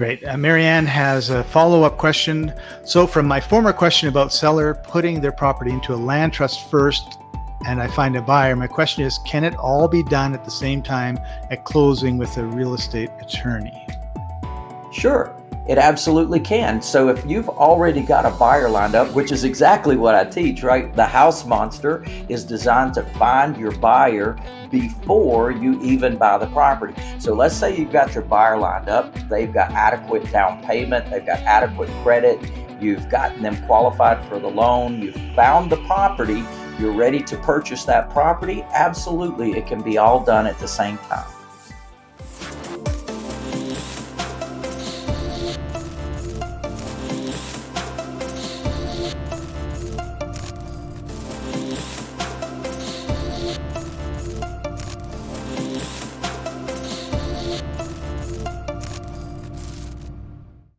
Great. Uh, Marianne has a follow-up question. So from my former question about seller putting their property into a land trust first and I find a buyer, my question is, can it all be done at the same time at closing with a real estate attorney? Sure. It absolutely can. So if you've already got a buyer lined up, which is exactly what I teach, right? The house monster is designed to find your buyer before you even buy the property. So let's say you've got your buyer lined up, they've got adequate down payment, they've got adequate credit, you've gotten them qualified for the loan, you've found the property, you're ready to purchase that property. Absolutely, it can be all done at the same time.